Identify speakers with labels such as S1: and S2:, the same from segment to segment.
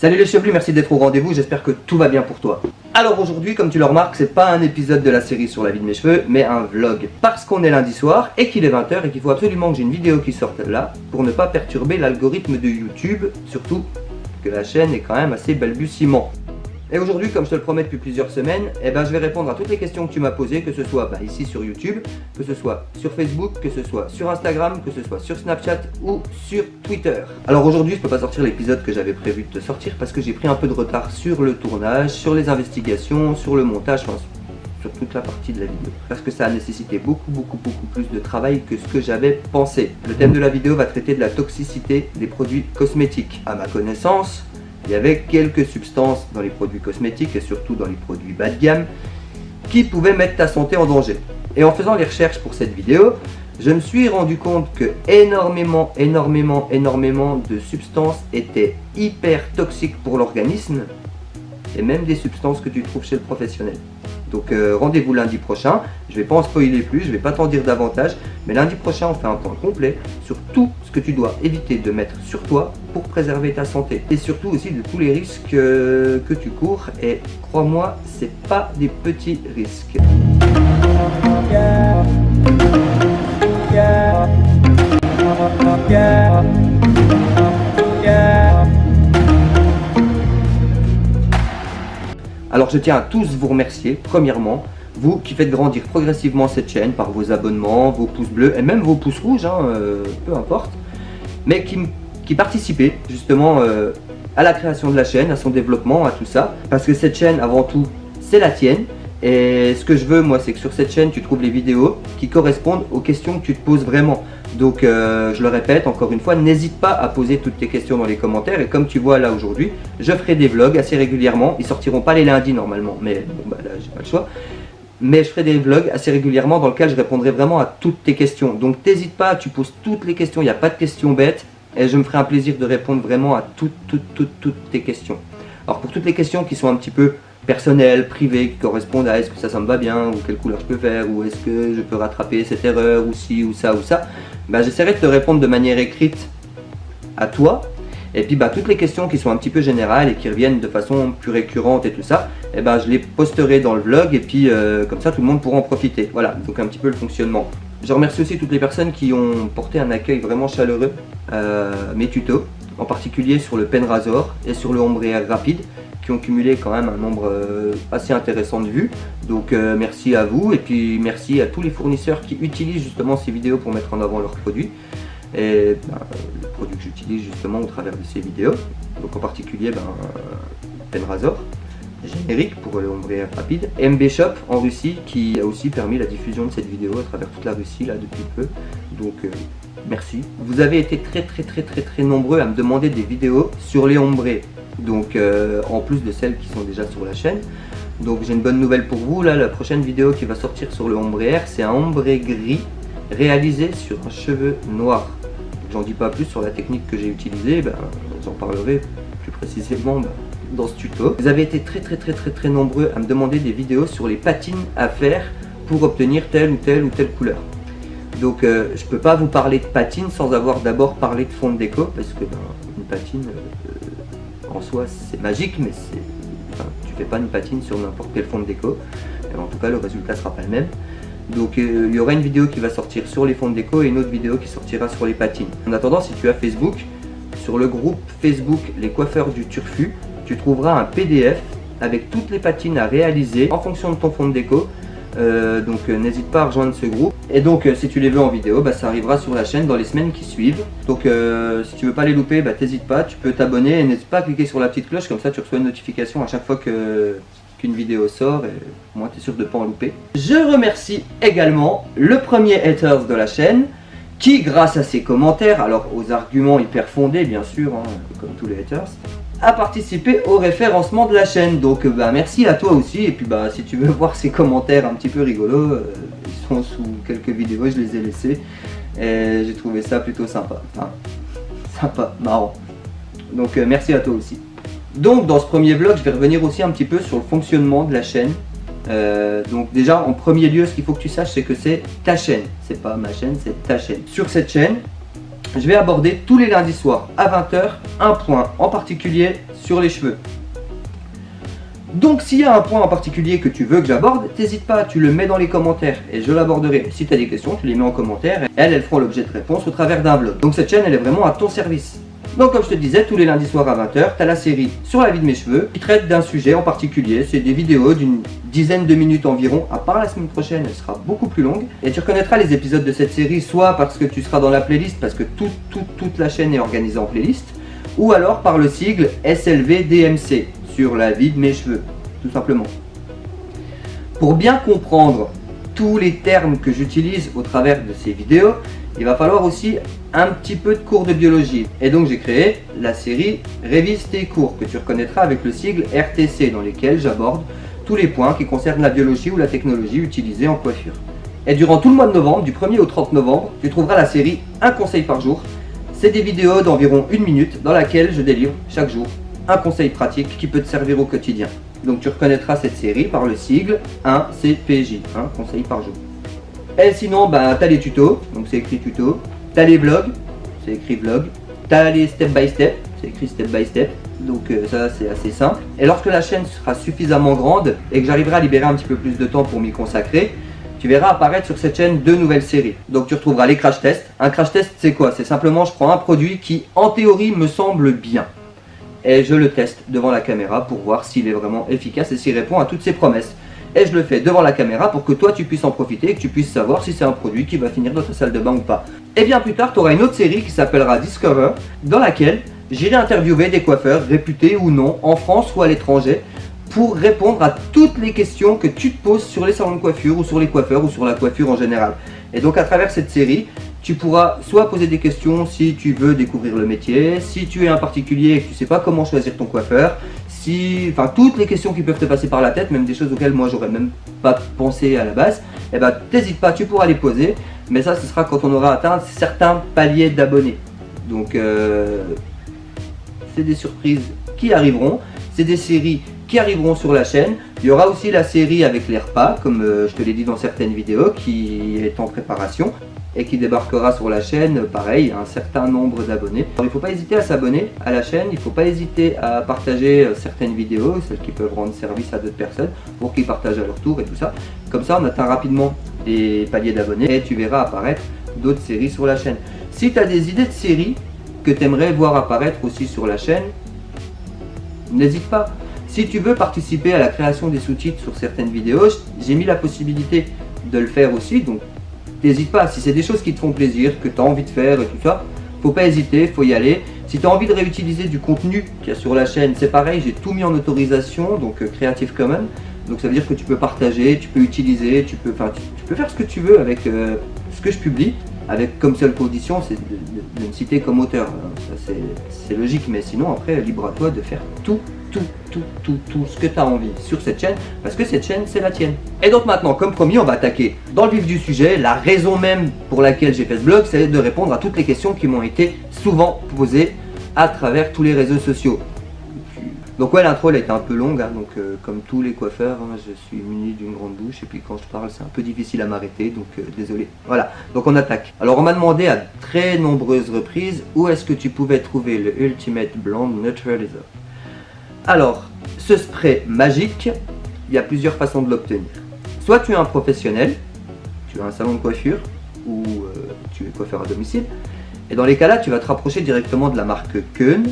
S1: Salut les chevelus, merci d'être au rendez-vous, j'espère que tout va bien pour toi. Alors aujourd'hui, comme tu le remarques, c'est pas un épisode de la série sur la vie de mes cheveux, mais un vlog. Parce qu'on est lundi soir et qu'il est 20h et qu'il faut absolument que j'ai une vidéo qui sorte là pour ne pas perturber l'algorithme de YouTube, surtout que la chaîne est quand même assez balbutiement. Et aujourd'hui, comme je te le promets depuis plusieurs semaines, eh ben, je vais répondre à toutes les questions que tu m'as posées, que ce soit bah, ici sur YouTube, que ce soit sur Facebook, que ce soit sur Instagram, que ce soit sur Snapchat ou sur Twitter. Alors aujourd'hui, je peux pas sortir l'épisode que j'avais prévu de te sortir parce que j'ai pris un peu de retard sur le tournage, sur les investigations, sur le montage, sur toute la partie de la vidéo. Parce que ça a nécessité beaucoup, beaucoup, beaucoup plus de travail que ce que j'avais pensé. Le thème de la vidéo va traiter de la toxicité des produits cosmétiques. À ma connaissance, il y avait quelques substances dans les produits cosmétiques et surtout dans les produits bas de gamme qui pouvaient mettre ta santé en danger. Et en faisant les recherches pour cette vidéo, je me suis rendu compte que énormément, énormément, énormément de substances étaient hyper toxiques pour l'organisme et même des substances que tu trouves chez le professionnel. Donc euh, rendez-vous lundi prochain, je ne vais pas en spoiler plus, je ne vais pas t'en dire davantage, mais lundi prochain on fait un point complet sur tout ce que tu dois éviter de mettre sur toi pour préserver ta santé. Et surtout aussi de tous les risques euh, que tu cours, et crois-moi, c'est pas des petits risques. Alors je tiens à tous vous remercier, premièrement, vous qui faites grandir progressivement cette chaîne par vos abonnements, vos pouces bleus et même vos pouces rouges, hein, euh, peu importe, mais qui, qui participez justement euh, à la création de la chaîne, à son développement, à tout ça, parce que cette chaîne avant tout c'est la tienne, et ce que je veux moi c'est que sur cette chaîne tu trouves les vidéos qui correspondent aux questions que tu te poses vraiment. Donc euh, je le répète encore une fois, n'hésite pas à poser toutes tes questions dans les commentaires et comme tu vois là aujourd'hui, je ferai des vlogs assez régulièrement. Ils sortiront pas les lundis normalement, mais bon bah là j'ai pas le choix. Mais je ferai des vlogs assez régulièrement dans lesquels je répondrai vraiment à toutes tes questions. Donc n'hésite pas, tu poses toutes les questions, il n'y a pas de questions bêtes. Et je me ferai un plaisir de répondre vraiment à toutes, toutes, toutes, toutes tes questions. Alors pour toutes les questions qui sont un petit peu personnelles, privées, qui correspondent à est-ce que ça, ça me va bien, ou quelle couleur je peux faire, ou est-ce que je peux rattraper cette erreur, ou ci, ou ça, ou ça, bah, j'essaierai de te répondre de manière écrite à toi. Et puis bah, toutes les questions qui sont un petit peu générales et qui reviennent de façon plus récurrente et tout ça, et eh ben, je les posterai dans le vlog et puis euh, comme ça tout le monde pourra en profiter. Voilà, donc un petit peu le fonctionnement. Je remercie aussi toutes les personnes qui ont porté un accueil vraiment chaleureux à mes tutos, en particulier sur le pen razor et sur le ombre rapide ont cumulé quand même un nombre euh, assez intéressant de vues. Donc euh, merci à vous et puis merci à tous les fournisseurs qui utilisent justement ces vidéos pour mettre en avant leurs produits. Et ben, le produit que j'utilise justement au travers de ces vidéos. Donc en particulier ben, Penrazor, générique pour le ombre rapide. MB Shop en Russie qui a aussi permis la diffusion de cette vidéo à travers toute la Russie là depuis peu. Donc euh, merci. Vous avez été très très très très très nombreux à me demander des vidéos sur les ombrés donc euh, en plus de celles qui sont déjà sur la chaîne. Donc j'ai une bonne nouvelle pour vous, là la prochaine vidéo qui va sortir sur le ombré air, c'est un ombré gris réalisé sur un cheveu noir. J'en dis pas plus sur la technique que j'ai utilisée, ben, j'en parlerai plus précisément ben, dans ce tuto. Vous avez été très très très très très nombreux à me demander des vidéos sur les patines à faire pour obtenir telle ou telle ou telle couleur. Donc euh, je peux pas vous parler de patine sans avoir d'abord parlé de fond de déco parce que ben, une patine euh, en soi c'est magique mais c'est enfin, tu fais pas une patine sur n'importe quel fond de déco. En tout cas le résultat sera pas le même. Donc euh, il y aura une vidéo qui va sortir sur les fonds de déco et une autre vidéo qui sortira sur les patines. En attendant si tu as Facebook sur le groupe Facebook les coiffeurs du turfu tu trouveras un PDF avec toutes les patines à réaliser en fonction de ton fond de déco euh, donc euh, n'hésite pas à rejoindre ce groupe. Et donc euh, si tu les veux en vidéo, bah, ça arrivera sur la chaîne dans les semaines qui suivent. Donc si tu veux pas les louper, bah, t'hésites pas, tu peux t'abonner et n'hésite pas à cliquer sur la petite cloche, comme ça tu reçois une notification à chaque fois que qu'une vidéo sort et moi tu es sûr de pas en louper. Je remercie également le premier haters de la chaîne qui grâce à ses commentaires, alors aux arguments hyper fondés bien sûr, hein, comme tous les haters, a participé au référencement de la chaîne. Donc euh, bah, merci à toi aussi. Et puis bah si tu veux voir ces commentaires un petit peu rigolos, euh, ils sont sous quelques vidéos, je les ai laissés. Et j'ai trouvé ça plutôt sympa. Enfin, sympa, marrant. Donc euh, merci à toi aussi. Donc dans ce premier vlog, je vais revenir aussi un petit peu sur le fonctionnement de la chaîne. donc déjà en premier lieu, ce qu'il faut que tu saches, c'est que c'est ta chaîne. C'est pas ma chaîne, c'est ta chaîne. Sur cette chaîne, je vais aborder tous les lundis soirs à 20h un point en particulier sur les cheveux. Donc s'il y a un point en particulier que tu veux que j'aborde, n'hésite pas, tu le mets dans les commentaires et je l'aborderai. Si tu as des questions, tu les mets en commentaire et elles, elles feront l'objet de réponses au travers d'un vlog. Donc cette chaîne, elle est vraiment à ton service. Donc comme je te disais, tous les lundis soirs à 20h, tu as la série sur la vie de mes cheveux qui traite d'un sujet en particulier. C'est des vidéos d'une dizaine de minutes environ, à part la semaine prochaine, elle sera beaucoup plus longue. Et tu reconnaîtras les épisodes de cette série soit parce que tu seras dans la playlist, parce que toute la chaîne est organisée en playlist, ou alors par le sigle SLVDMC, sur la vie de mes cheveux, tout simplement. Pour bien comprendre tous les termes que j'utilise au travers de ces vidéos, il va falloir aussi un petit peu de cours de biologie. Et donc j'ai créé la série Révise tes cours, que tu reconnaîtras avec le sigle RTC, dans lesquels j'aborde tous les points qui concernent la biologie ou la technologie utilisée en coiffure. Et durant tout le mois de novembre, du 1er au 30 novembre, tu trouveras la série Un conseil par jour. C'est des vidéos d'environ une minute dans laquelle je délivre chaque jour un conseil pratique qui peut te servir au quotidien. Donc tu reconnaîtras cette série par le sigle 1CPJ, un conseil par jour. Et sinon, bah, tu as les tutos, donc c'est écrit tuto. Tu as les vlogs, c'est écrit vlog. Tu les step by step, c'est écrit step by step. Donc euh, ça c'est assez simple. Et lorsque la chaîne sera suffisamment grande et que j'arriverai à libérer un petit peu plus de temps pour m'y consacrer, tu verras apparaître sur cette chaîne deux nouvelles séries. Donc tu retrouveras les crash tests. Un crash test c'est quoi? C'est simplement je prends un produit qui en théorie me semble bien. Et je le teste devant la caméra pour voir s'il est vraiment efficace et s'il répond à toutes ses promesses et je le fais devant la caméra pour que toi tu puisses en profiter et que tu puisses savoir si c'est un produit qui va finir dans ta salle de bain ou pas. Et bien plus tard, tu auras une autre série qui s'appellera Discover, dans laquelle j'irai interviewer des coiffeurs réputés ou non, en France ou à l'étranger, pour répondre à toutes les questions que tu te poses sur les salons de coiffure ou sur les coiffeurs ou sur la coiffure en général. Et donc à travers cette série, tu pourras soit poser des questions si tu veux découvrir le métier, si tu es un particulier et que tu ne sais pas comment choisir ton coiffeur, enfin toutes les questions qui peuvent te passer par la tête, même des choses auxquelles moi j'aurais même pas pensé à la base, et eh ben t'hésites pas, tu pourras les poser, mais ça ce sera quand on aura atteint certains paliers d'abonnés. Donc euh, c'est des surprises qui arriveront, c'est des séries qui arriveront sur la chaîne. Il y aura aussi la série avec les repas, comme euh, je te l'ai dit dans certaines vidéos, qui est en préparation et qui débarquera sur la chaîne, pareil, un certain nombre d'abonnés. Il ne faut pas hésiter à s'abonner à la chaîne, il ne faut pas hésiter à partager euh, certaines vidéos, celles qui peuvent rendre service à d'autres personnes, pour qu'ils partagent à leur tour et tout ça. Comme ça, on atteint rapidement les paliers d'abonnés et tu verras apparaître d'autres séries sur la chaîne. Si tu as des idées de séries que tu aimerais voir apparaître aussi sur la chaîne, n'hésite pas. Si tu veux participer à la création des sous-titres sur certaines vidéos, j'ai mis la possibilité de le faire aussi, donc n'hésite pas, si c'est des choses qui te font plaisir, que tu as envie de faire et tout faut pas hésiter, faut y aller. Si tu as envie de réutiliser du contenu qu'il y a sur la chaîne, c'est pareil, j'ai tout mis en autorisation, donc euh, Creative Commons. Donc ça veut dire que tu peux partager, tu peux utiliser, tu peux, tu, peux faire ce que tu veux avec euh, ce que je publie, avec comme seule condition, c'est de, me citer comme auteur. C'est logique, mais sinon après, libre à toi de faire tout tout, tout, tout, tout ce que tu as envie sur cette chaîne, parce que cette chaîne, c'est la tienne. Et donc maintenant, comme promis, on va attaquer dans le vif du sujet. La raison même pour laquelle j'ai fait ce blog, c'est de répondre à toutes les questions qui m'ont été souvent posées à travers tous les réseaux sociaux. Donc ouais, l'intro elle été un peu longue, hein, donc euh, comme tous les coiffeurs, hein, je suis muni d'une grande bouche et puis quand je parle c'est un peu difficile à m'arrêter, donc euh, désolé. Voilà, donc on attaque. Alors on m'a demandé à très nombreuses reprises où est-ce que tu pouvais trouver le Ultimate Blonde Neutralizer? Alors, ce spray magique, il y a plusieurs façons de l'obtenir. Soit tu es un professionnel, tu as un salon de coiffure, ou euh, tu es coiffeur à domicile, et dans les cas-là, tu vas te rapprocher directement de la marque Keun,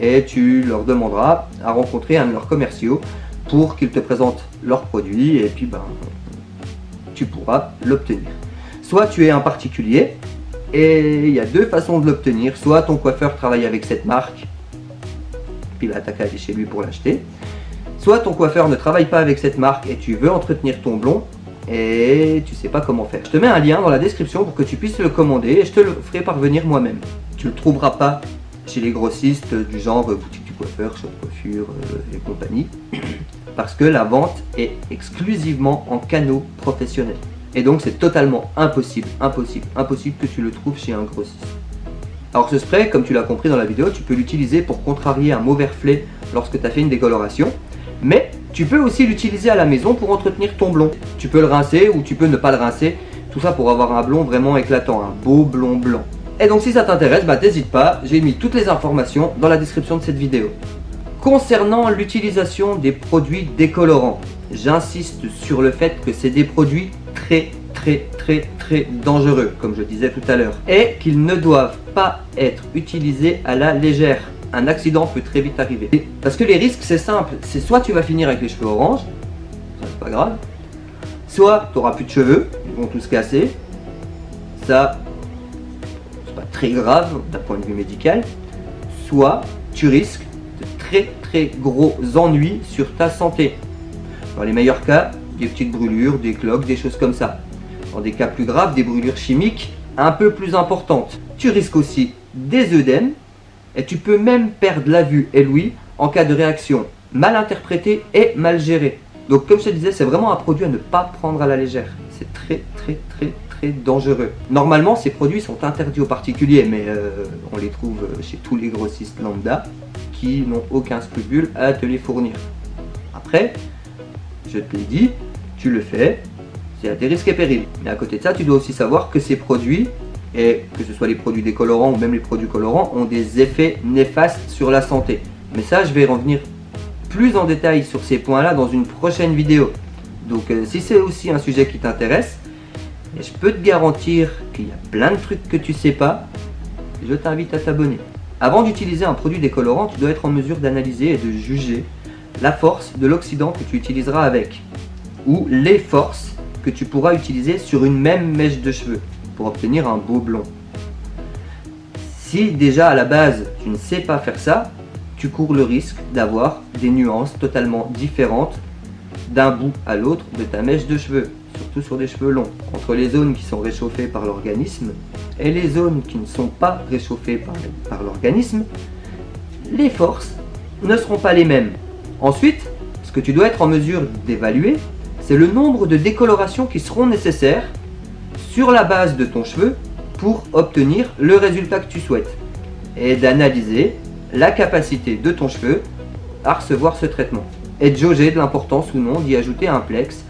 S1: et tu leur demanderas à rencontrer un de leurs commerciaux pour qu'ils te présentent leurs produits, et puis ben, tu pourras l'obtenir. Soit tu es un particulier, et il y a deux façons de l'obtenir, soit ton coiffeur travaille avec cette marque, qu'à aller chez lui pour l'acheter. Soit ton coiffeur ne travaille pas avec cette marque et tu veux entretenir ton blond et tu sais pas comment faire. Je te mets un lien dans la description pour que tu puisses le commander et je te le ferai parvenir moi-même. Tu le trouveras pas chez les grossistes du genre boutique du coiffeur, shop coiffure euh, et compagnie parce que la vente est exclusivement en canaux professionnels. Et donc c'est totalement impossible, impossible, impossible que tu le trouves chez un grossiste. Alors ce spray, comme tu l'as compris dans la vidéo, tu peux l'utiliser pour contrarier un mauvais reflet lorsque tu as fait une décoloration. Mais tu peux aussi l'utiliser à la maison pour entretenir ton blond. Tu peux le rincer ou tu peux ne pas le rincer. Tout ça pour avoir un blond vraiment éclatant, un beau blond blanc. Et donc si ça t'intéresse, bah t'hésites pas, j'ai mis toutes les informations dans la description de cette vidéo. Concernant l'utilisation des produits décolorants, j'insiste sur le fait que c'est des produits très très très très dangereux, comme je disais tout à l'heure, et qu'ils ne doivent pas être utilisés à la légère. Un accident peut très vite arriver. Parce que les risques, c'est simple, c'est soit tu vas finir avec les cheveux orange, ça c'est pas grave, soit tu n'auras plus de cheveux, ils vont tous casser, ça c'est pas très grave d'un point de vue médical, soit tu risques de très très gros ennuis sur ta santé. Dans les meilleurs cas, des petites brûlures, des cloques, des choses comme ça. Dans des cas plus graves, des brûlures chimiques un peu plus importantes. Tu risques aussi des œdèmes et tu peux même perdre la vue et l'ouïe en cas de réaction mal interprétée et mal gérée. Donc comme je te disais, c'est vraiment un produit à ne pas prendre à la légère. C'est très très très très dangereux. Normalement, ces produits sont interdits aux particuliers, mais euh, on les trouve chez tous les grossistes lambda qui n'ont aucun scrupule à te les fournir. Après, je te l'ai dit, tu le fais, c'est à tes risques et périls. Mais à côté de ça, tu dois aussi savoir que ces produits, et que ce soit les produits décolorants ou même les produits colorants, ont des effets néfastes sur la santé. Mais ça, je vais revenir plus en détail sur ces points-là dans une prochaine vidéo. Donc euh, si c'est aussi un sujet qui t'intéresse, et je peux te garantir qu'il y a plein de trucs que tu sais pas, je t'invite à t'abonner. Avant d'utiliser un produit décolorant, tu dois être en mesure d'analyser et de juger la force de l'oxydant que tu utiliseras avec, ou les forces tu pourras utiliser sur une même mèche de cheveux pour obtenir un beau blond. Si déjà à la base tu ne sais pas faire ça, tu cours le risque d'avoir des nuances totalement différentes d'un bout à l'autre de ta mèche de cheveux, surtout sur des cheveux longs. Entre les zones qui sont réchauffées par l'organisme et les zones qui ne sont pas réchauffées par l'organisme, les forces ne seront pas les mêmes. Ensuite, ce que tu dois être en mesure d'évaluer, c'est le nombre de décolorations qui seront nécessaires sur la base de ton cheveu pour obtenir le résultat que tu souhaites et d'analyser la capacité de ton cheveu à recevoir ce traitement et de jauger de l'importance ou non d'y ajouter un plex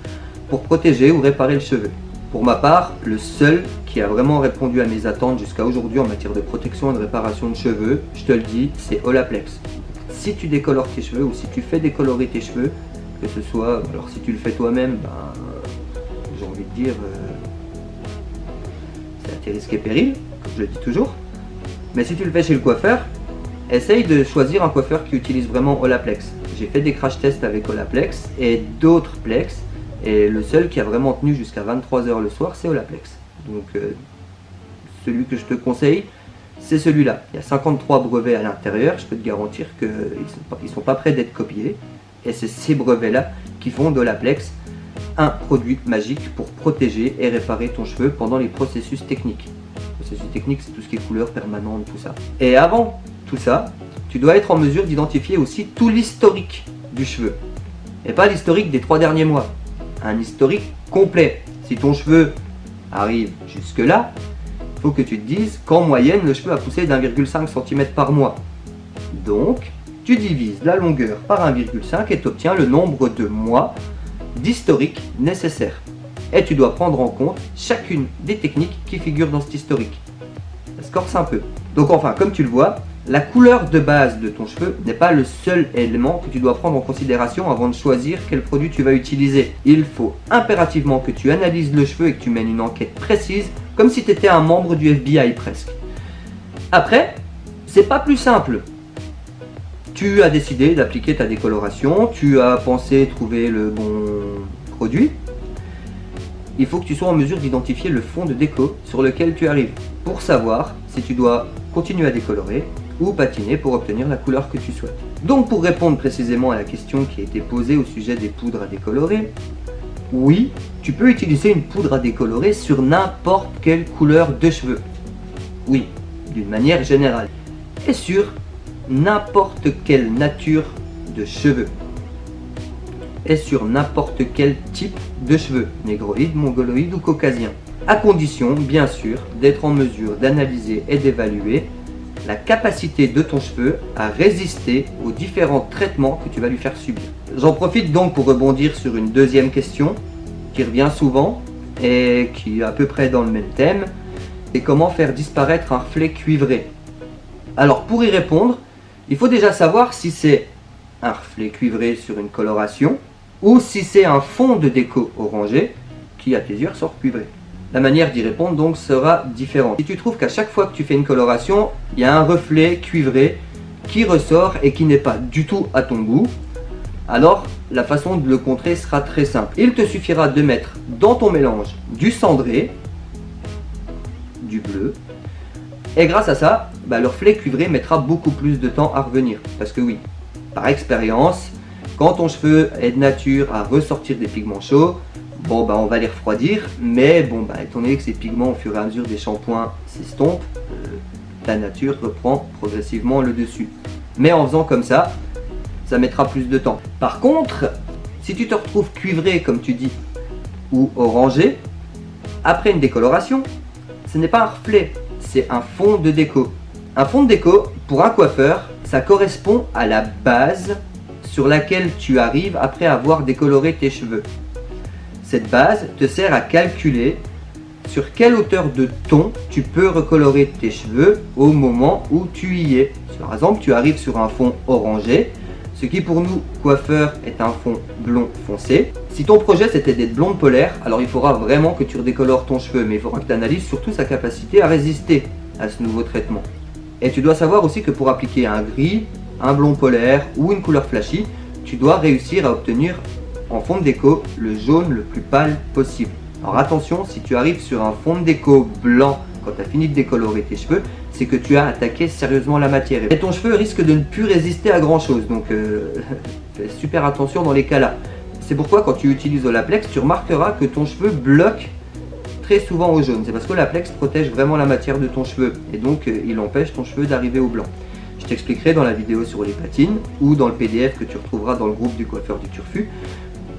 S1: pour protéger ou réparer le cheveu. Pour ma part, le seul qui a vraiment répondu à mes attentes jusqu'à aujourd'hui en matière de protection et de réparation de cheveux, je te le dis, c'est Olaplex. Si tu décolores tes cheveux ou si tu fais décolorer tes cheveux, que ce soit, alors si tu le fais toi-même, ben, j'ai envie de dire, euh, c'est à tes risques et périls, comme je le dis toujours. Mais si tu le fais chez le coiffeur, essaye de choisir un coiffeur qui utilise vraiment Olaplex. J'ai fait des crash tests avec Olaplex et d'autres Plex, et le seul qui a vraiment tenu jusqu'à 23h le soir, c'est Olaplex. Donc euh, celui que je te conseille, c'est celui-là. Il y a 53 brevets à l'intérieur, je peux te garantir qu'ils ne sont, pas prêts d'être copiés. Et c'est ces brevets-là qui font d'Olaplex un produit magique pour protéger et réparer ton cheveu pendant les processus techniques. processus techniques, c'est tout ce qui est couleur permanente, tout ça. Et avant tout ça, tu dois être en mesure d'identifier aussi tout l'historique du cheveu. Et pas l'historique des trois derniers mois. Un historique complet. Si ton cheveu arrive jusque là, il faut que tu te dises qu'en moyenne, le cheveu a poussé d'1,5 cm par mois. Donc, tu divises la longueur par 1,5 et tu obtiens le nombre de mois d'historique nécessaire. Et tu dois prendre en compte chacune des techniques qui figurent dans cet historique. Ça se corse un peu. Donc enfin, comme tu le vois, la couleur de base de ton cheveu n'est pas le seul élément que tu dois prendre en considération avant de choisir quel produit tu vas utiliser. Il faut impérativement que tu analyses le cheveu et que tu mènes une enquête précise, comme si tu étais un membre du FBI presque. Après, c'est pas plus simple. Tu as décidé d'appliquer ta décoloration, tu as pensé trouver le bon produit. Il faut que tu sois en mesure d'identifier le fond de déco sur lequel tu arrives pour savoir si tu dois continuer à décolorer ou patiner pour obtenir la couleur que tu souhaites. Donc pour répondre précisément à la question qui a été posée au sujet des poudres à décolorer, oui, tu peux utiliser une poudre à décolorer sur n'importe quelle couleur de cheveux. Oui, d'une manière générale. Et sur n'importe quelle nature de cheveux. Et sur n'importe quel type de cheveux, négroïde, mongoloïde ou caucasien. À condition, bien sûr, d'être en mesure d'analyser et d'évaluer la capacité de ton cheveu à résister aux différents traitements que tu vas lui faire subir. J'en profite donc pour rebondir sur une deuxième question qui revient souvent et qui est à peu près dans le même thème. et comment faire disparaître un reflet cuivré? Alors pour y répondre, il faut déjà savoir si c'est un reflet cuivré sur une coloration ou si c'est un fond de déco orangé qui à tes yeux sort cuivré. La manière d'y répondre donc sera différente. Si tu trouves qu'à chaque fois que tu fais une coloration, il y a un reflet cuivré qui ressort et qui n'est pas du tout à ton goût, alors la façon de le contrer sera très simple. Il te suffira de mettre dans ton mélange du cendré, du bleu, et grâce à ça, bah, le reflet cuivré mettra beaucoup plus de temps à revenir. Parce que oui, par expérience, quand ton cheveu est de nature à ressortir des pigments chauds, bon bah on va les refroidir, mais bon bah étant donné que ces pigments au fur et à mesure des shampoings s'estompent, euh, la nature reprend progressivement le dessus. Mais en faisant comme ça, ça mettra plus de temps. Par contre, si tu te retrouves cuivré comme tu dis, ou orangé, après une décoloration, ce n'est pas un reflet, c'est un fond de déco. Un fond de déco, pour un coiffeur, ça correspond à la base sur laquelle tu arrives après avoir décoloré tes cheveux. Cette base te sert à calculer sur quelle hauteur de ton tu peux recolorer tes cheveux au moment où tu y es. Par exemple, tu arrives sur un fond orangé, ce qui pour nous, coiffeurs, est un fond blond foncé. Si ton projet c'était d'être blonde polaire, alors il faudra vraiment que tu redécolores ton cheveu, mais il faudra que tu analyses surtout sa capacité à résister à ce nouveau traitement. Et tu dois savoir aussi que pour appliquer un gris, un blond polaire ou une couleur flashy, tu dois réussir à obtenir en fond de déco le jaune le plus pâle possible. Alors attention, si tu arrives sur un fond de déco blanc quand tu as fini de décolorer tes cheveux, c'est que tu as attaqué sérieusement la matière. Et ton cheveu risque de ne plus résister à grand chose, donc euh, fais super attention dans les cas là. C'est pourquoi quand tu utilises Olaplex, tu remarqueras que ton cheveu bloque très souvent au jaune. C'est parce que l'Olaplex protège vraiment la matière de ton cheveu et donc euh, il empêche ton cheveu d'arriver au blanc. Je t'expliquerai dans la vidéo sur les patines ou dans le PDF que tu retrouveras dans le groupe du coiffeur du Turfu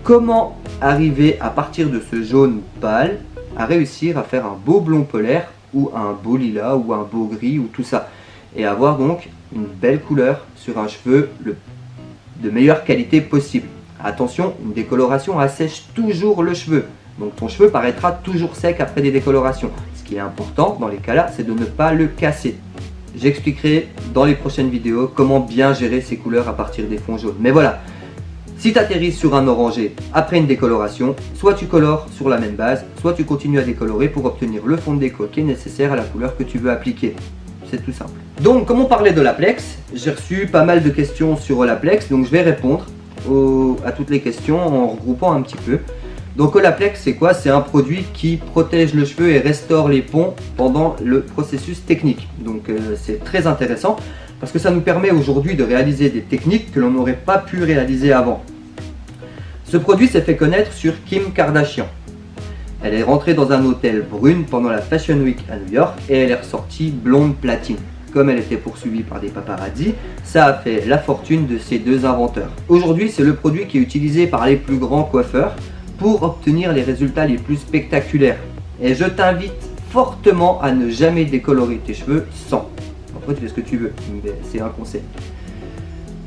S1: comment arriver à partir de ce jaune pâle à réussir à faire un beau blond polaire ou un beau lilas ou un beau gris ou tout ça et avoir donc une belle couleur sur un cheveu de meilleure qualité possible. Attention, une décoloration assèche toujours le cheveu. Donc ton cheveu paraîtra toujours sec après des décolorations. Ce qui est important dans les cas-là, c'est de ne pas le casser. J'expliquerai dans les prochaines vidéos comment bien gérer ces couleurs à partir des fonds jaunes. Mais voilà, si tu atterris sur un orangé après une décoloration, soit tu colores sur la même base, soit tu continues à décolorer pour obtenir le fond de déco qui est nécessaire à la couleur que tu veux appliquer. C'est tout simple. Donc, comme on parlait de l'Aplex, j'ai reçu pas mal de questions sur l'Aplex, donc je vais répondre à toutes les questions en regroupant un petit peu. Donc Olaplex c'est quoi? C'est un produit qui protège le cheveu et restaure les ponts pendant le processus technique. Donc euh, c'est très intéressant parce que ça nous permet aujourd'hui de réaliser des techniques que l'on n'aurait pas pu réaliser avant. Ce produit s'est fait connaître sur Kim Kardashian. Elle est rentrée dans un hôtel brune pendant la Fashion Week à New York et elle est ressortie blonde platine. Comme elle était poursuivie par des paparazzi, ça a fait la fortune de ces deux inventeurs. Aujourd'hui, c'est le produit qui est utilisé par les plus grands coiffeurs pour obtenir les résultats les plus spectaculaires. Et je t'invite fortement à ne jamais décolorer tes cheveux sans. Tu fais ce que tu veux, c'est un conseil.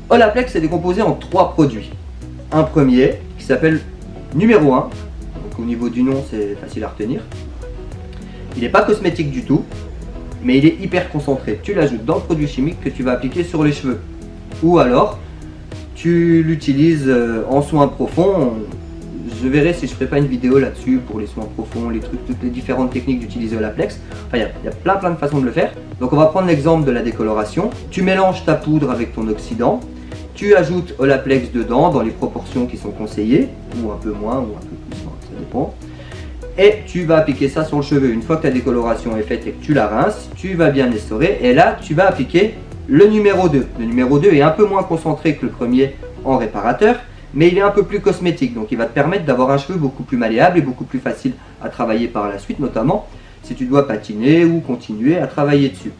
S1: Olaplex est décomposé en trois produits. Un premier qui s'appelle numéro 1, donc au niveau du nom c'est facile à retenir. Il n'est pas cosmétique du tout, mais il est hyper concentré. Tu l'ajoutes dans le produit chimique que tu vas appliquer sur les cheveux. Ou alors, tu l'utilises euh, en soins profonds, je verrai si je ferai pas une vidéo là-dessus pour les soins profonds, les trucs, toutes les différentes techniques d'utiliser Olaplex. Enfin, il y, a plein plein de façons de le faire. Donc on va prendre l'exemple de la décoloration. Tu mélanges ta poudre avec ton oxydant. Tu ajoutes Olaplex dedans dans les proportions qui sont conseillées, ou un peu moins, ou un peu plus, ça dépend. Et tu vas appliquer ça sur le cheveu. Une fois que ta décoloration est faite et que tu la rinces, tu vas bien essorer. Et là, tu vas appliquer le numéro 2. Le numéro 2 est un peu moins concentré que le premier en réparateur mais il est un peu plus cosmétique, donc il va te permettre d'avoir un cheveu beaucoup plus malléable et beaucoup plus facile à travailler par la suite, notamment si tu dois patiner ou continuer à travailler dessus.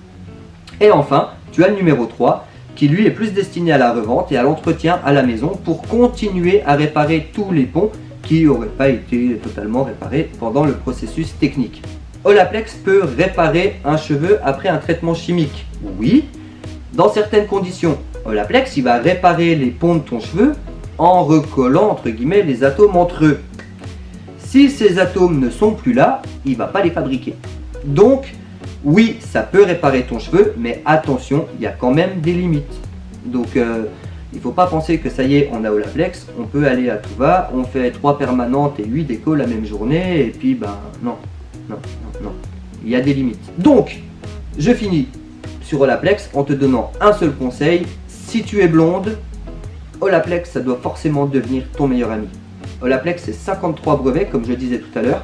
S1: Et enfin, tu as le numéro 3, qui lui est plus destiné à la revente et à l'entretien à la maison pour continuer à réparer tous les ponts qui n'auraient pas été totalement réparés pendant le processus technique. Olaplex peut réparer un cheveu après un traitement chimique Oui, dans certaines conditions. Olaplex, il va réparer les ponts de ton cheveu en recollant entre guillemets les atomes entre eux. Si ces atomes ne sont plus là, il ne va pas les fabriquer. Donc, Oui, ça peut réparer ton cheveu, mais attention, il y a quand même des limites. Donc, euh, il ne faut pas penser que ça y est, on a Olaplex, on peut aller à tout va, on fait 3 permanentes et 8 décos la même journée, et puis ben non, non, non, non. Il y a des limites. Donc, je finis sur Olaplex en te donnant un seul conseil. Si tu es blonde, Olaplex, ça doit forcément devenir ton meilleur ami. Olaplex, c'est 53 brevets, comme je disais tout à l'heure,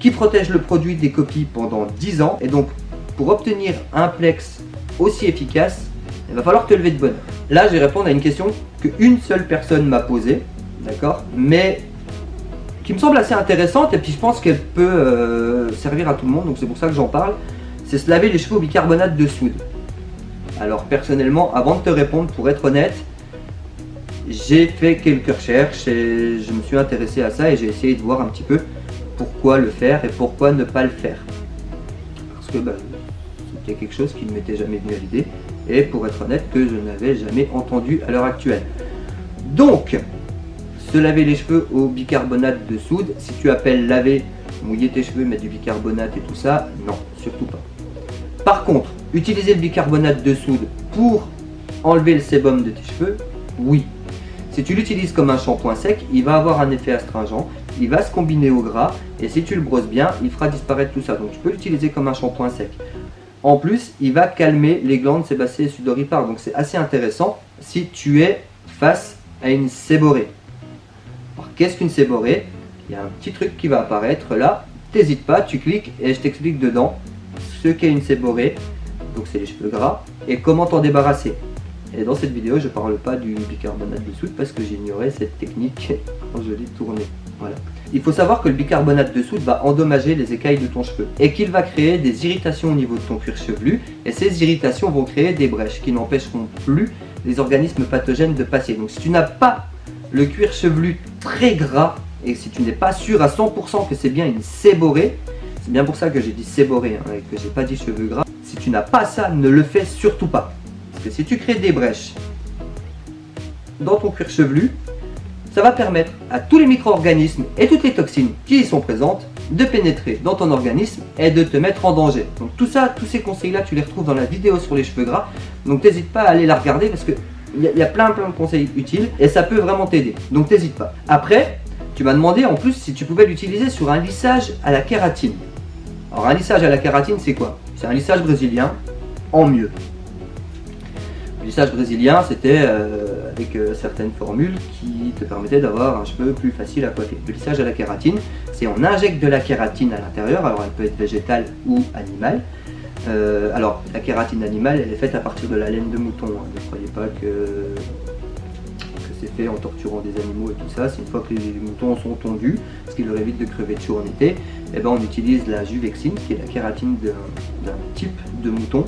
S1: qui protègent le produit des copies pendant 10 ans. Et donc, pour obtenir un Plex aussi efficace, il va falloir te lever de bonne Là, je vais répondre à une question qu'une seule personne m'a posée, d'accord Mais qui me semble assez intéressante et puis je pense qu'elle peut euh, servir à tout le monde, donc c'est pour ça que j'en parle. C'est se laver les cheveux au bicarbonate de soude. Alors personnellement, avant de te répondre, pour être honnête, j'ai fait quelques recherches et je me suis intéressé à ça et j'ai essayé de voir un petit peu pourquoi le faire et pourquoi ne pas le faire. Parce que bah, c'était quelque chose qui ne m'était jamais venu à l'idée et pour être honnête que je n'avais jamais entendu à l'heure actuelle. Donc, se laver les cheveux au bicarbonate de soude, si tu appelles laver, mouiller tes cheveux, mettre du bicarbonate et tout ça, non, surtout pas. Par contre, utiliser le bicarbonate de soude pour enlever le sébum de tes cheveux, oui. Si tu l'utilises comme un shampoing sec, il va avoir un effet astringent, il va se combiner au gras, et si tu le brosses bien, il fera disparaître tout ça. Donc tu peux l'utiliser comme un shampoing sec. En plus, il va calmer les glandes sébacées et sudoripares. Donc c'est assez intéressant si tu es face à une séborrhée. Alors qu'est-ce qu'une séborrhée Il y a un petit truc qui va apparaître là. T'hésites pas, tu cliques et je t'explique dedans ce qu'est une séborrhée. Donc c'est les cheveux gras et comment t'en débarrasser? Et dans cette vidéo, je ne parle pas du bicarbonate de soude parce que j'ignorais cette technique quand je l'ai tourné. Voilà. Il faut savoir que le bicarbonate de soude va endommager les écailles de ton cheveu et qu'il va créer des irritations au niveau de ton cuir chevelu et ces irritations vont créer des brèches qui n'empêcheront plus les organismes pathogènes de passer. Donc si tu n'as pas le cuir chevelu très gras et si tu n'es pas sûr à 100% que c'est bien une séborrhée, c'est bien pour ça que j'ai dit séborrhée hein, et que j'ai pas dit cheveux gras, si tu n'as pas ça, ne le fais surtout pas. Que si tu crées des brèches dans ton cuir chevelu, ça va permettre à tous les micro-organismes et toutes les toxines qui y sont présentes de pénétrer dans ton organisme et de te mettre en danger. Donc tout ça, tous ces conseils-là, tu les retrouves dans la vidéo sur les cheveux gras. Donc n'hésite pas à aller la regarder parce que il y, a plein plein de conseils utiles et ça peut vraiment t'aider. Donc n'hésite pas. Après, tu m'as demandé en plus si tu pouvais l'utiliser sur un lissage à la kératine. Alors un lissage à la kératine, c'est quoi? C'est un lissage brésilien en mieux. Lissage brésilien, c'était euh, avec euh, certaines formules qui te permettaient d'avoir un cheveu plus facile à coiffer. Le lissage à la kératine, c'est on injecte de la kératine à l'intérieur, alors elle peut être végétale ou animale. Euh, alors la kératine animale, elle est faite à partir de la laine de mouton. Hein. Ne croyez pas que, c'est fait en torturant des animaux et tout ça. C'est une fois que les moutons sont tondus, ce qui leur évite de crever de chaud en été, eh ben, on utilise la juvexine, qui est la kératine d'un type de mouton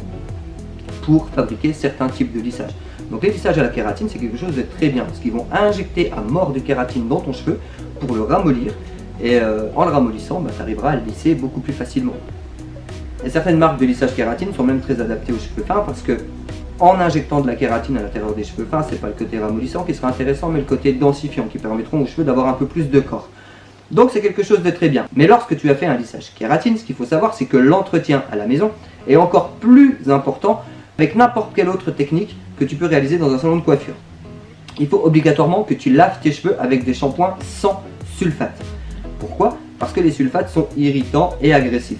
S1: pour fabriquer certains types de lissage. Donc les lissages à la kératine, c'est quelque chose de très bien, parce qu'ils vont injecter à mort de kératine dans ton cheveu pour le ramollir, et euh, en le ramollissant, bah, tu arriveras à le lisser beaucoup plus facilement. Et certaines marques de lissage kératine sont même très adaptées aux cheveux fins, parce que en injectant de la kératine à l'intérieur des cheveux fins, c'est pas le côté ramollissant qui sera intéressant, mais le côté densifiant qui permettront aux cheveux d'avoir un peu plus de corps. Donc c'est quelque chose de très bien. Mais lorsque tu as fait un lissage kératine, ce qu'il faut savoir, c'est que l'entretien à la maison est encore plus important avec n'importe quelle autre technique que tu peux réaliser dans un salon de coiffure. Il faut obligatoirement que tu laves tes cheveux avec des shampoings sans sulfate. Pourquoi? Parce que les sulfates sont irritants et agressifs.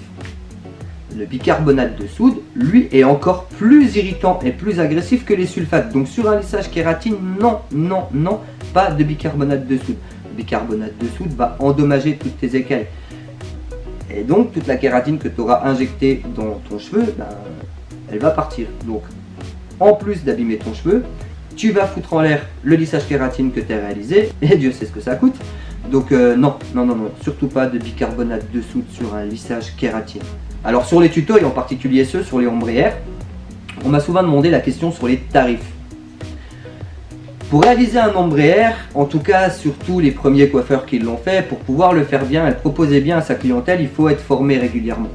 S1: Le bicarbonate de soude, lui, est encore plus irritant et plus agressif que les sulfates. Donc sur un lissage kératine, non, non, non, pas de bicarbonate de soude. Le bicarbonate de soude va endommager toutes tes écailles. Et donc toute la kératine que tu auras injectée dans ton cheveu, ben, elle va partir. Donc, en plus d'abîmer ton cheveu, tu vas foutre en l'air le lissage kératine que tu as réalisé, et Dieu sait ce que ça coûte. Donc euh, non, non, non, non, surtout pas de bicarbonate de soude sur un lissage kératine. Alors sur les tutos, et en particulier ceux sur les ombrières, on m'a souvent demandé la question sur les tarifs. Pour réaliser un ombrière, en tout cas surtout les premiers coiffeurs qui l'ont fait, pour pouvoir le faire bien et proposer bien à sa clientèle, il faut être formé régulièrement.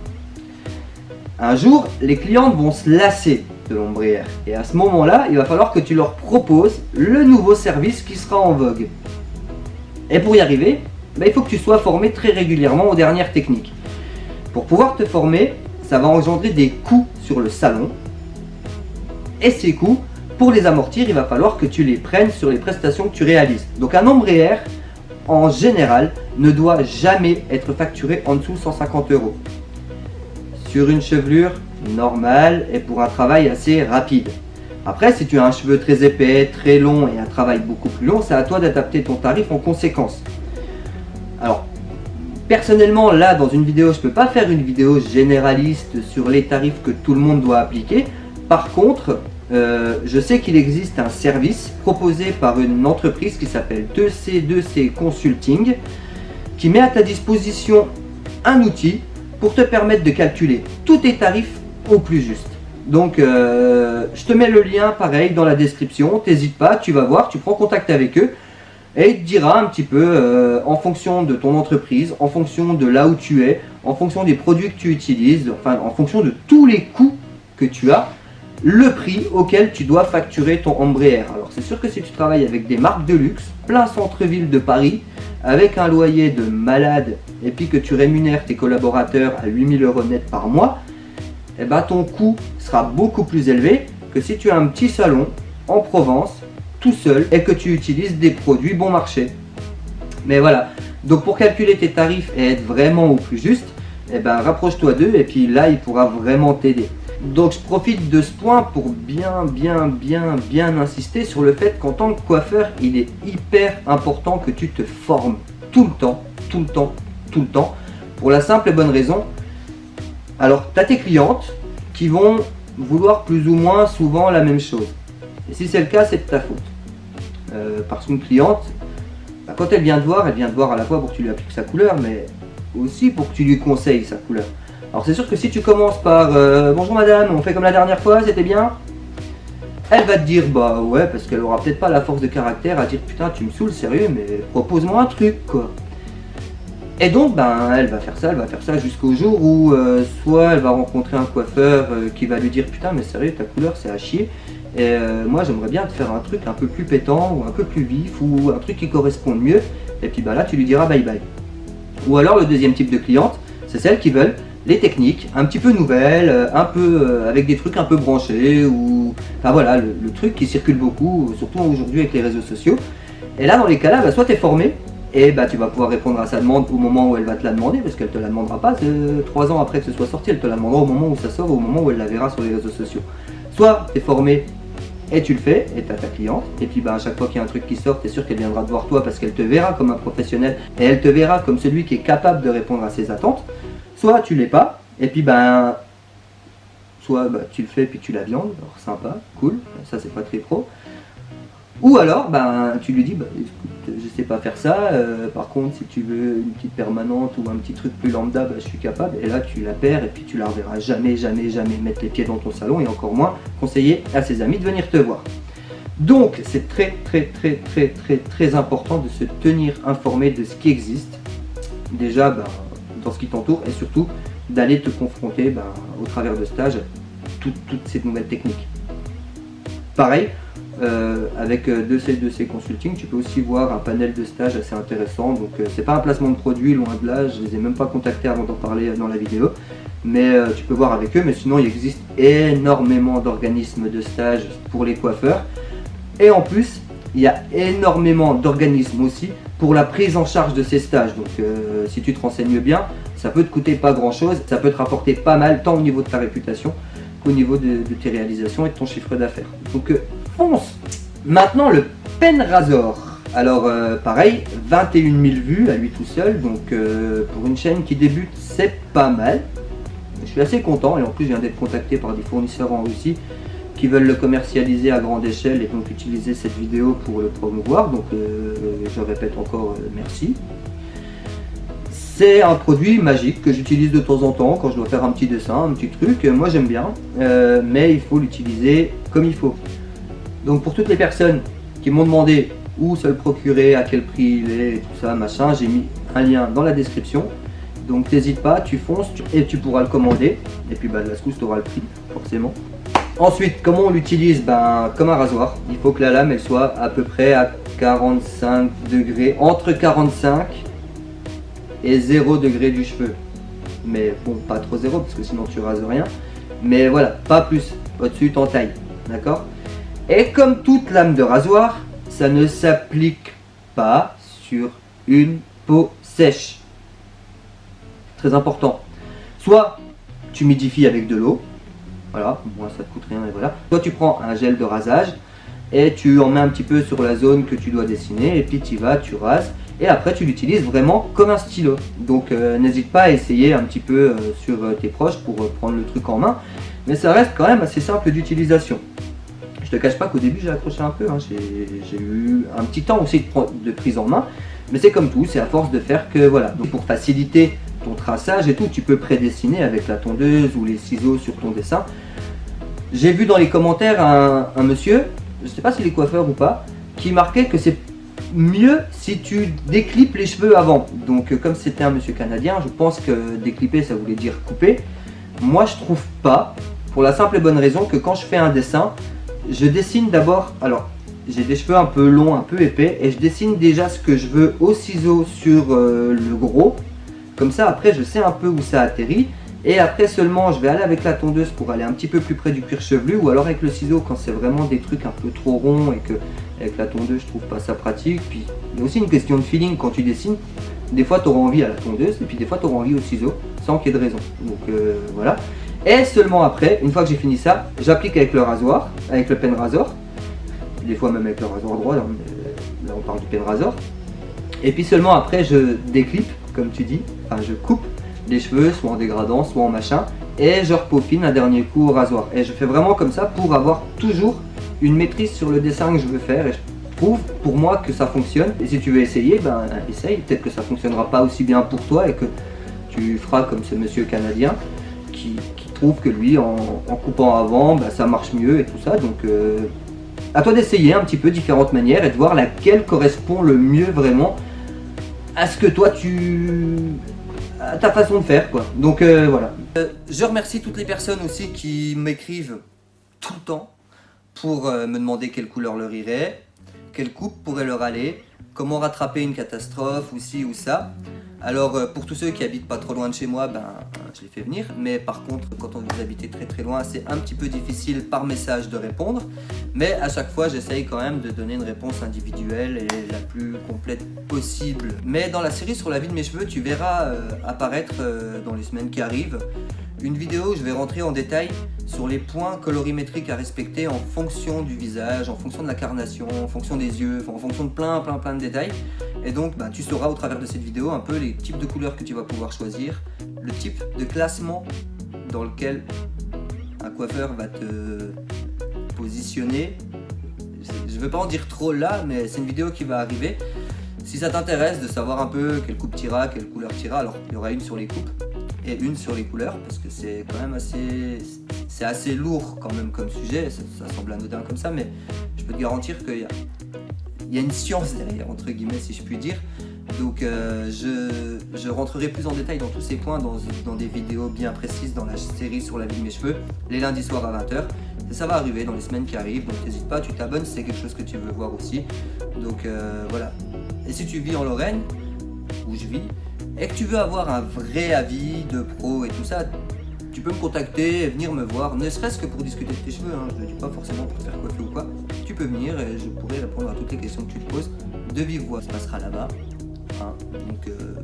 S1: Un jour, les clientes vont se lasser de l'ombrière. Et à ce moment-là, il va falloir que tu leur proposes le nouveau service qui sera en vogue. Et pour y arriver, bah, il faut que tu sois formé très régulièrement aux dernières techniques. Pour pouvoir te former, ça va engendrer des coûts sur le salon. Et ces coûts, pour les amortir, il va falloir que tu les prennes sur les prestations que tu réalises. Donc un ombrière, en général, ne doit jamais être facturé en dessous de 150 euros. Une chevelure normale et pour un travail assez rapide. Après, si tu as un cheveu très épais, très long et un travail beaucoup plus long, c'est à toi d'adapter ton tarif en conséquence. Alors, personnellement, là, dans une vidéo, je ne peux pas faire une vidéo généraliste sur les tarifs que tout le monde doit appliquer. Par contre, euh, je sais qu'il existe un service proposé par une entreprise qui s'appelle 2C2C Consulting qui met à ta disposition un outil pour te permettre de calculer tous tes tarifs au plus juste. Donc, euh, je te mets le lien pareil dans la description, t'hésites pas, tu vas voir, tu prends contact avec eux et il te dira un petit peu euh, en fonction de ton entreprise, en fonction de là où tu es, en fonction des produits que tu utilises, enfin en fonction de tous les coûts que tu as, le prix auquel tu dois facturer ton ombrière. Alors c'est sûr que si tu travailles avec des marques de luxe, plein centre-ville de Paris, avec un loyer de malade, et puis que tu rémunères tes collaborateurs à 8000 euros net par mois, eh ben, ton coût sera beaucoup plus élevé que si tu as un petit salon en Provence, tout seul, et que tu utilises des produits bon marché. Mais voilà, donc pour calculer tes tarifs et être vraiment au plus juste, eh ben, rapproche-toi d'eux et puis là, il pourra vraiment t'aider. Donc je profite de ce point pour bien, bien, bien, bien insister sur le fait qu'en tant que coiffeur, il est hyper important que tu te formes tout le temps, tout le temps, tout le temps, pour la simple et bonne raison alors, tu as tes clientes qui vont vouloir plus ou moins souvent la même chose. Et si c'est le cas, c'est de ta faute. Euh, parce qu'une cliente, bah, quand elle vient te voir, elle vient te voir à la fois pour que tu lui appliques sa couleur, mais aussi pour que tu lui conseilles sa couleur. Alors c'est sûr que si tu commences par euh, Bonjour madame, on fait comme la dernière fois, c'était bien ?» Elle va te dire « Bah ouais, parce qu'elle aura peut-être pas la force de caractère à dire « Putain, tu me saoules, sérieux, mais propose-moi un truc, quoi !» Et donc, ben, elle va faire ça, elle va faire ça jusqu'au jour où euh, soit elle va rencontrer un coiffeur euh, qui va lui dire putain mais sérieux ta couleur c'est à chier et moi j'aimerais bien te faire un truc un peu plus pétant ou un peu plus vif ou un truc qui corresponde mieux et puis bah là tu lui diras bye bye. Ou alors le deuxième type de cliente, c'est celles qui veulent les techniques un petit peu nouvelles, un peu avec des trucs un peu branchés ou enfin voilà le, truc qui circule beaucoup surtout aujourd'hui avec les réseaux sociaux. Et là dans les cas là, bah, soit tu es formé et bah, tu vas pouvoir répondre à sa demande au moment où elle va te la demander, parce qu'elle ne te la demandera pas trois ans après que ce soit sorti, elle te la demandera au moment où ça sort, au moment où elle la verra sur les réseaux sociaux. Soit tu es formé et tu le fais, et tu as ta cliente, et puis bah, à chaque fois qu'il y a un truc qui sort, tu es sûr qu'elle viendra te voir toi parce qu'elle te verra comme un professionnel, et elle te verra comme celui qui est capable de répondre à ses attentes. Soit tu l'es pas, et puis ben, soit bah, tu le fais puis tu la viandes, alors sympa, cool, ça c'est pas très pro. Ou alors, ben, tu lui dis, bah, écoute, je sais pas faire ça, euh, par contre, si tu veux une petite permanente ou un petit truc plus lambda, bah, je suis capable. Et là, tu la perds et puis tu la reverras jamais, jamais, jamais mettre les pieds dans ton salon et encore moins conseiller à ses amis de venir te voir. Donc, c'est très, très, très, très, très, très important de se tenir informé de ce qui existe, déjà ben, dans ce qui t'entoure et surtout d'aller te confronter ben, au travers de stages toutes, toutes ces nouvelles techniques. Pareil, euh, avec 2C2C euh, Consulting, tu peux aussi voir un panel de stages assez intéressant. Donc euh, c'est pas un placement de produit, loin de là, je les ai même pas contactés avant d'en parler dans la vidéo. Mais tu peux voir avec eux, mais sinon il existe énormément d'organismes de stages pour les coiffeurs. Et en plus, il y a énormément d'organismes aussi pour la prise en charge de ces stages. Donc si tu te renseignes bien, ça peut te coûter pas grand chose, ça peut te rapporter pas mal, tant au niveau de ta réputation qu'au niveau de, tes réalisations et de ton chiffre d'affaires. Donc fonce Maintenant le Pen Razor. Alors euh, pareil, 21 000 vues à lui tout seul, donc euh, pour une chaîne qui débute, c'est pas mal. Je suis assez content et en plus je viens d'être contacté par des fournisseurs en Russie qui veulent le commercialiser à grande échelle et donc utiliser cette vidéo pour le promouvoir. Donc euh, je répète encore merci. C'est un produit magique que j'utilise de temps en temps quand je dois faire un petit dessin, un petit truc. Moi j'aime bien, mais il faut l'utiliser comme il faut. Donc pour toutes les personnes qui m'ont demandé où se le procurer, à quel prix il est, tout ça, machin, j'ai mis un lien dans la description. Donc n'hésite pas, tu fonces et tu pourras le commander. Et puis bah, de la secousse, tu auras le prix, forcément. Ensuite, comment on l'utilise ben, Comme un rasoir. Il faut que la lame elle soit à peu près à 45 degrés, entre 45 et 0 degré du cheveu. mais bon, pas trop zéro, parce que sinon tu rases rien. Mais voilà, pas plus, au-dessus en taille, d'accord? Et comme toute lame de rasoir, ça ne s'applique pas sur une peau sèche. Très important. Soit tu humidifies avec de l'eau, voilà, moi ça te coûte rien et voilà. Soit tu prends un gel de rasage et tu en mets un petit peu sur la zone que tu dois dessiner et puis tu vas, tu rases et après tu l'utilises vraiment comme un stylo. Donc euh, n'hésite pas à essayer un petit peu euh, sur euh, tes proches pour prendre le truc en main, mais ça reste quand même assez simple d'utilisation. Je te cache pas qu'au début j'ai accroché un peu, hein. j'ai eu un petit temps aussi de, de prise en main, mais c'est comme tout, c'est à force de faire que voilà. Donc pour faciliter ton traçage et tout, tu peux prédessiner avec la tondeuse ou les ciseaux sur ton dessin. J'ai vu dans les commentaires un, monsieur, je sais pas s'il est coiffeur ou pas, qui marquait que c'est mieux si tu déclipes les cheveux avant. Donc euh, comme c'était un monsieur canadien, je pense que décliper ça voulait dire couper. Moi je trouve pas, pour la simple et bonne raison que quand je fais un dessin, je dessine d'abord, alors j'ai des cheveux un peu longs, un peu épais, et je dessine déjà ce que je veux au ciseau sur euh, le gros, comme ça, après, je sais un peu où ça atterrit. Et après seulement, je vais aller avec la tondeuse pour aller un petit peu plus près du cuir chevelu ou alors avec le ciseau quand c'est vraiment des trucs un peu trop ronds et que avec la tondeuse, je trouve pas ça pratique. Puis il y a aussi une question de feeling quand tu dessines. Des fois, tu auras envie à la tondeuse et puis des fois, tu auras envie au ciseau sans qu'il y ait de raison. Donc euh, voilà. Et seulement après, une fois que j'ai fini ça, j'applique avec le rasoir, avec le pen rasor. Des fois même avec le rasoir droit, là on parle du pen rasor. Et puis seulement après, je déclipe comme tu dis, enfin je coupe les cheveux, soit en dégradant, soit en machin, et je repaufine un dernier coup au rasoir. Et je fais vraiment comme ça pour avoir toujours une maîtrise sur le dessin que je veux faire, et je prouve pour moi que ça fonctionne. Et si tu veux essayer, ben essaye, peut-être que ça fonctionnera pas aussi bien pour toi, et que tu feras comme ce monsieur canadien, qui, trouve que lui, en, coupant avant, ben, ça marche mieux et tout ça, donc... Euh, à toi d'essayer un petit peu différentes manières et de voir laquelle correspond le mieux vraiment à ce que toi tu... à ta façon de faire quoi. Donc euh, voilà. Euh, je remercie toutes les personnes aussi qui m'écrivent tout le temps pour euh, me demander quelle couleur leur irait, quelle coupe pourrait leur aller, comment rattraper une catastrophe ou ci ou ça. Alors euh, pour tous ceux qui habitent pas trop loin de chez moi, ben je les fais venir. Mais par contre, quand on vous habitez très très loin, c'est un petit peu difficile par message de répondre. Mais à chaque fois, j'essaye quand même de donner une réponse individuelle et la plus complète possible. Mais dans la série sur la vie de mes cheveux, tu verras euh, apparaître euh, dans les semaines qui arrivent une vidéo où je vais rentrer en détail sur les points colorimétriques à respecter en fonction du visage, en fonction de la carnation, en fonction des yeux, en fonction de plein plein plein de détails. Et donc bah, tu sauras au travers de cette vidéo un peu les types de couleurs que tu vas pouvoir choisir, le type de classement dans lequel un coiffeur va te positionner. Je ne veux pas en dire trop là, mais c'est une vidéo qui va arriver. Si ça t'intéresse de savoir un peu quelle coupe tira, quelle couleur tira, alors il y aura une sur les coupes et une sur les couleurs parce que c'est quand même assez c'est assez lourd quand même comme sujet ça, semble anodin comme ça mais je peux te garantir qu'il y a, il y a une science derrière entre guillemets si je puis dire. Donc euh, je, je, rentrerai plus en détail dans tous ces points dans, dans, des vidéos bien précises dans la série sur la vie de mes cheveux les lundis soirs à 20h ça va arriver dans les semaines qui arrivent donc n'hésite pas tu t'abonnes si c'est quelque chose que tu veux voir aussi. Donc euh, voilà. Et si tu vis en Lorraine où je vis et que tu veux avoir un vrai avis de pro et tout ça, tu peux me contacter et venir me voir, ne serait-ce que pour discuter de tes cheveux, hein. je ne dis pas forcément pour te faire coiffer ou quoi, tu peux venir et je pourrai répondre à toutes les questions que tu te poses de vive voix, ça passera là-bas, hein. donc euh,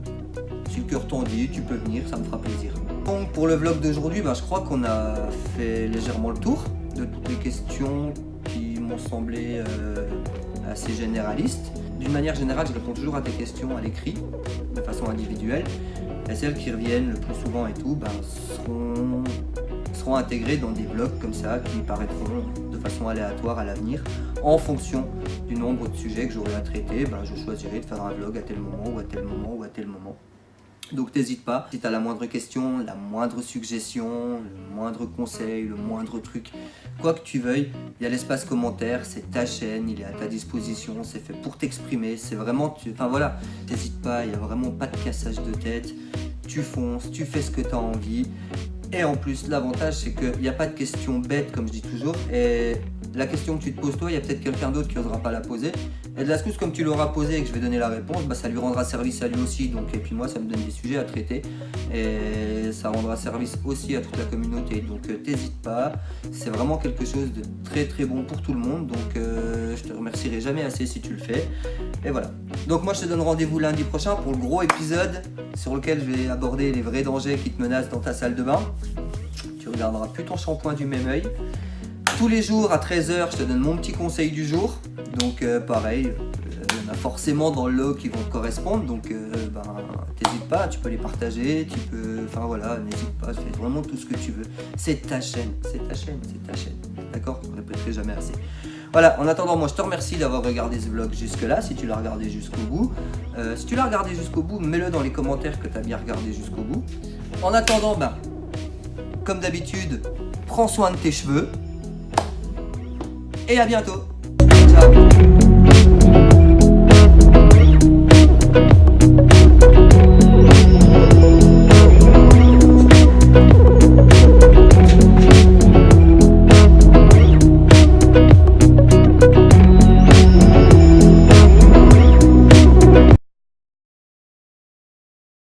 S1: si le cœur t'en dit, tu peux venir, ça me fera plaisir. Donc pour le vlog d'aujourd'hui, ben, je crois qu'on a fait légèrement le tour de toutes les questions qui m'ont semblé euh, assez généralistes. D'une manière générale, je réponds toujours à tes questions à l'écrit, de façon individuelle. Et celles qui reviennent le plus souvent et tout, ben, seront, seront intégrées dans des blogs comme ça, qui paraîtront façon aléatoire à l'avenir. En fonction du nombre de sujets que j'aurai à traiter, ben, je choisirai de faire un vlog à tel moment, ou à tel moment, ou à tel moment. Donc n'hésite pas, si tu as la moindre question, la moindre suggestion, le moindre conseil, le moindre truc, quoi que tu veuilles, il y a l'espace commentaire, c'est ta chaîne, il est à ta disposition, c'est fait pour t'exprimer, c'est vraiment, enfin voilà, n'hésite pas, il n'y a vraiment pas de cassage de tête, tu fonces, tu fais ce que tu as envie, et en plus l'avantage c'est qu'il n'y a pas de questions bêtes comme je dis toujours, et la question que tu te poses toi, il y a peut-être quelqu'un d'autre qui n'osera pas la poser. Et de la secousse, comme tu l'auras posé et que je vais donner la réponse, bah, ça lui rendra service à lui aussi. Donc, et puis moi, ça me donne des sujets à traiter. Et ça rendra service aussi à toute la communauté. Donc euh, t'hésites pas. C'est vraiment quelque chose de très très bon pour tout le monde. Donc euh, je te remercierai jamais assez si tu le fais. Et voilà. Donc moi je te donne rendez-vous lundi prochain pour le gros épisode sur lequel je vais aborder les vrais dangers qui te menacent dans ta salle de bain. Tu regarderas plus ton shampoing du même oeil. Tous les jours à 13h, je te donne mon petit conseil du jour. Donc euh, pareil, euh, il y en a forcément dans le lot qui vont te correspondre. Donc euh, ben, t'hésites pas, tu peux les partager, tu peux... Enfin voilà, n'hésite pas, fais vraiment tout ce que tu veux. C'est ta chaîne, c'est ta chaîne, c'est ta chaîne. D'accord? Je ne répéterai jamais assez. Voilà, en attendant, moi je te remercie d'avoir regardé ce vlog jusque-là, si tu l'as regardé jusqu'au bout. Euh, si tu l'as regardé jusqu'au bout, mets-le dans les commentaires que tu as bien regardé jusqu'au bout. En attendant, ben, comme d'habitude, prends soin de tes cheveux. Et à bientôt. Ciao.